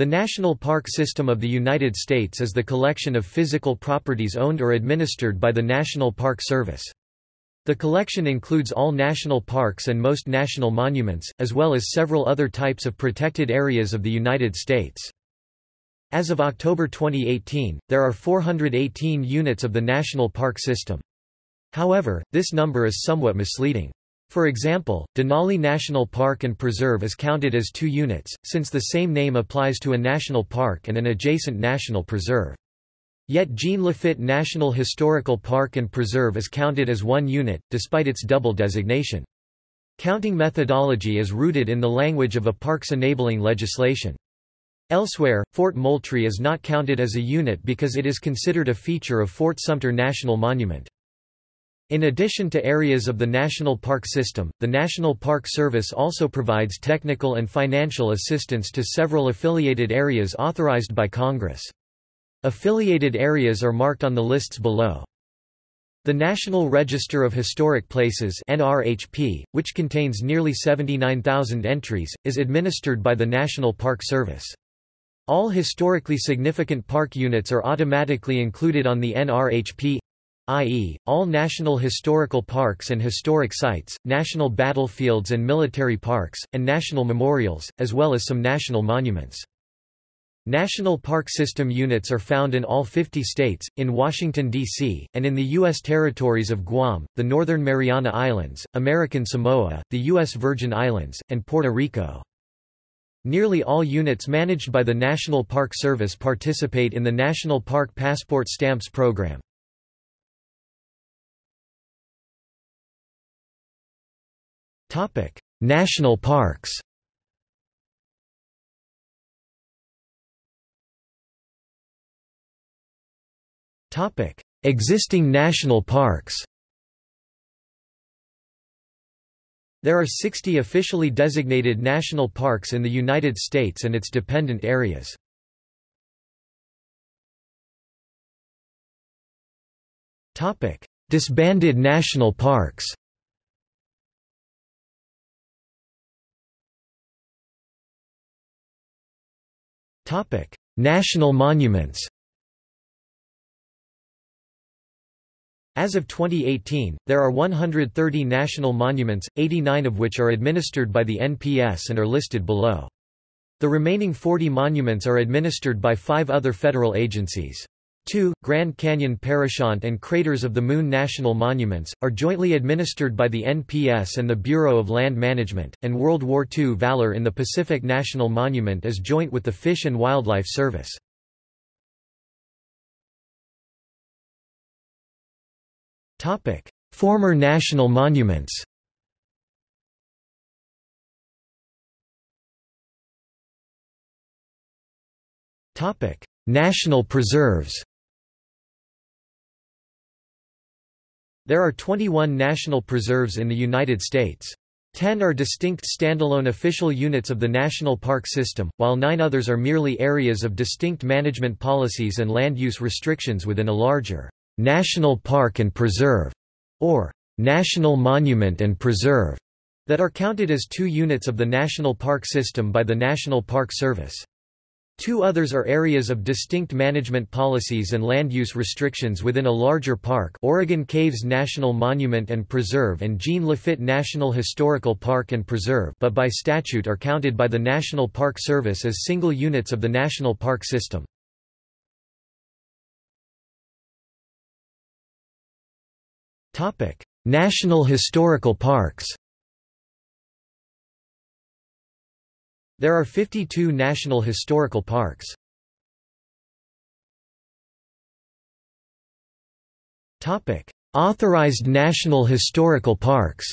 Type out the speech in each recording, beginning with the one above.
The National Park System of the United States is the collection of physical properties owned or administered by the National Park Service. The collection includes all national parks and most national monuments, as well as several other types of protected areas of the United States. As of October 2018, there are 418 units of the National Park System. However, this number is somewhat misleading. For example, Denali National Park and Preserve is counted as two units, since the same name applies to a national park and an adjacent national preserve. Yet Jean Lafitte National Historical Park and Preserve is counted as one unit, despite its double designation. Counting methodology is rooted in the language of a parks enabling legislation. Elsewhere, Fort Moultrie is not counted as a unit because it is considered a feature of Fort Sumter National Monument. In addition to areas of the National Park System, the National Park Service also provides technical and financial assistance to several affiliated areas authorized by Congress. Affiliated areas are marked on the lists below. The National Register of Historic Places NRHP, which contains nearly 79,000 entries, is administered by the National Park Service. All historically significant park units are automatically included on the NRHP i.e., all national historical parks and historic sites, national battlefields and military parks, and national memorials, as well as some national monuments. National Park System units are found in all 50 states, in Washington, D.C., and in the U.S. territories of Guam, the Northern Mariana Islands, American Samoa, the U.S. Virgin Islands, and Puerto Rico. Nearly all units managed by the National Park Service participate in the National Park Passport Stamps program. Topic: National parks. Topic: Existing national parks. There are 60 officially designated national parks in the United States and its dependent areas. Disbanded national parks National monuments As of 2018, there are 130 national monuments, 89 of which are administered by the NPS and are listed below. The remaining 40 monuments are administered by five other federal agencies. 2. Grand Canyon Parashant and Craters of the Moon National Monuments, are jointly administered by the NPS and the Bureau of Land Management, and World War II Valor in the Pacific National Monument is joint with the Fish and Wildlife Service. Former national monuments National preserves There are 21 national preserves in the United States. Ten are distinct standalone official units of the National Park System, while nine others are merely areas of distinct management policies and land use restrictions within a larger National Park and Preserve, or National Monument and Preserve, that are counted as two units of the National Park System by the National Park Service. Two others are areas of distinct management policies and land use restrictions within a larger park Oregon Caves National Monument and Preserve and Jean Lafitte National Historical Park and Preserve but by statute are counted by the National Park Service as single units of the National Park System. National Historical Parks There are 52 national historical parks. Topic: Authorized national historical parks.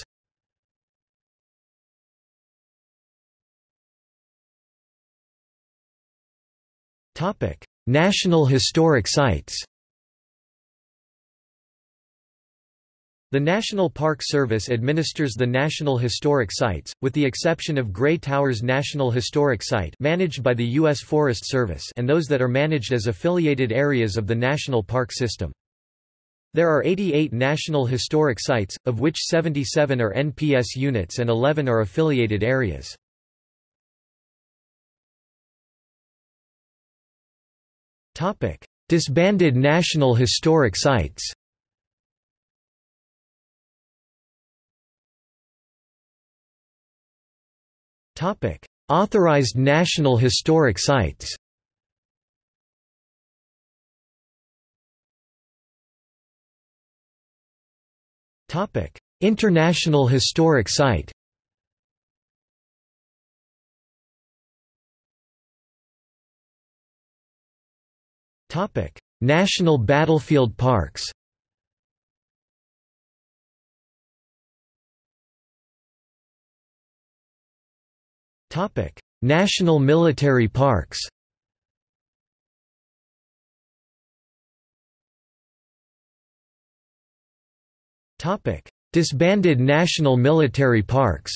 Topic: National historic sites. The National Park Service administers the National Historic Sites, with the exception of Grey Towers National Historic Site managed by the U.S. Forest Service and those that are managed as affiliated areas of the National Park System. There are 88 National Historic Sites, of which 77 are NPS units and 11 are affiliated areas. Disbanded National Historic Sites. Topic: Authorized National Historic Sites. Topic: International Historic Site. Topic: National Battlefield Parks. Topic: National Military Parks. Topic: Disbanded national military parks.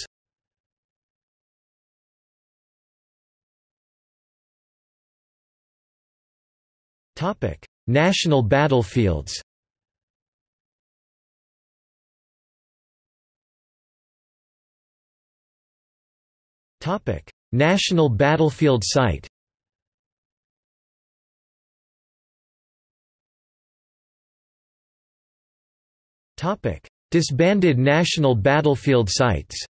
Topic: National battlefields. Topic: National battlefield site. Topic: Disbanded national battlefield sites.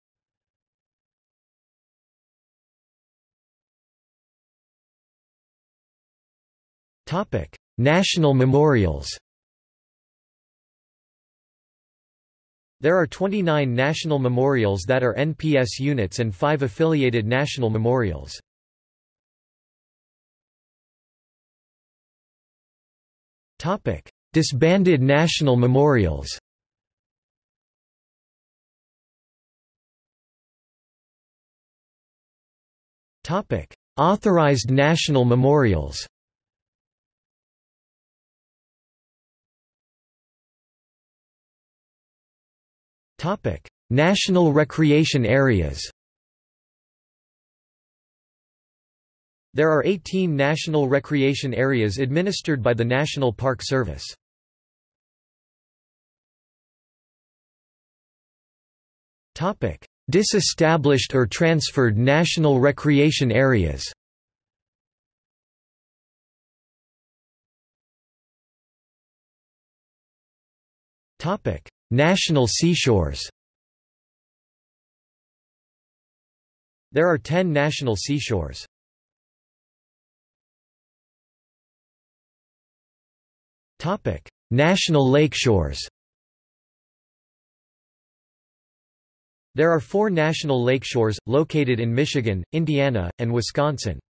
Topic: National memorials. There are 29 national memorials that are NPS units and 5 affiliated national memorials. Disbanded national memorials. Authorized national memorials. Topic: National recreation areas. There are 18 national recreation areas administered by the National Park Service. Topic: Disestablished or transferred national recreation areas. Topic: National seashores There are 10 national seashores. National lakeshores. There are four national lakeshores, located in Michigan, Indiana, and Wisconsin.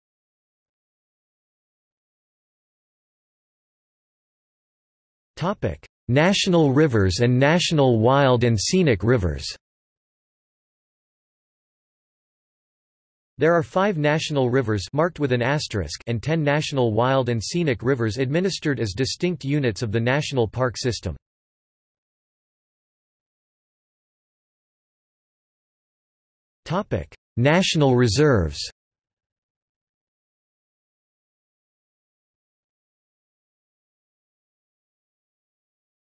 National rivers and national wild and scenic rivers There are five national rivers marked with an asterisk and ten national wild and scenic rivers administered as distinct units of the national park system. national reserves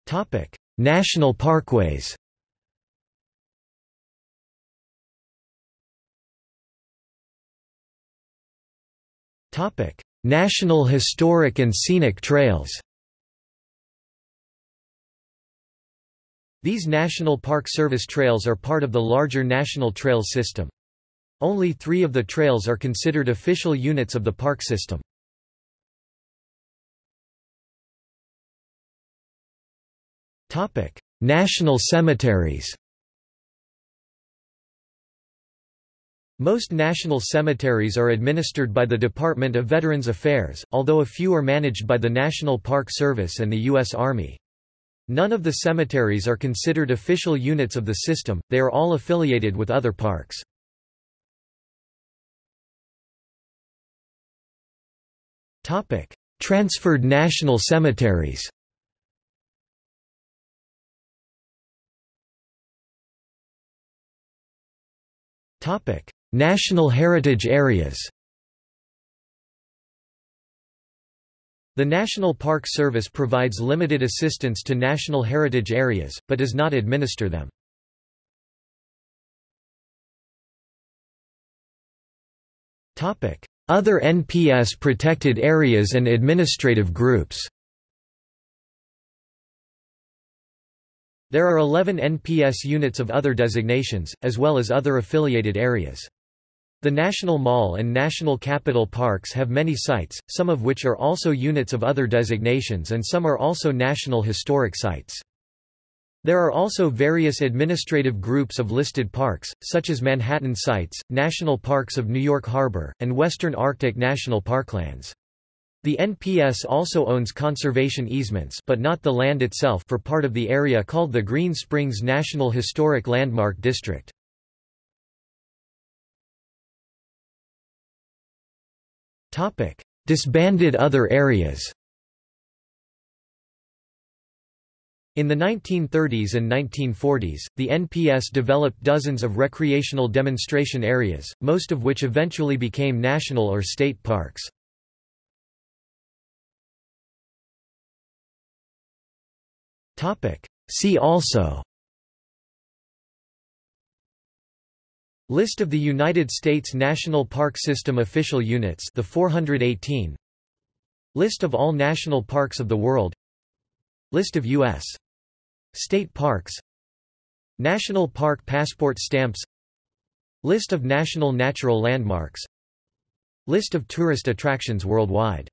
Topic: National parkways. Topic: National historic and scenic trails. These National Park Service trails are part of the larger National Trails system. Only three of the trails are considered official units of the park system. National cemeteries. Most national cemeteries are administered by the Department of Veterans Affairs, although a few are managed by the National Park Service and the U.S. Army. None of the cemeteries are considered official units of the system, they are all affiliated with other parks. Transferred national cemeteries National Heritage Areas. The National Park Service provides limited assistance to national heritage areas, but does not administer them. Other NPS protected areas and administrative groups There are 11 NPS units of other designations, as well as other affiliated areas. The National Mall and National Capital Parks have many sites, some of which are also units of other designations and some are also National Historic Sites. There are also various administrative groups of listed parks, such as Manhattan Sites, National Parks of New York Harbor, and Western Arctic National Parklands. The NPS also owns conservation easements but not the land itself for part of the area called the Green Springs National Historic Landmark District. Disbanded other areas In the 1930s and 1940s, the NPS developed dozens of recreational demonstration areas, most of which eventually became national or state parks. Topic. See also. List of the United States National Park System official units the 418 List of all national parks of the world. List of U.S. state parks. National Park Passport Stamps. List of national natural landmarks. List of tourist attractions worldwide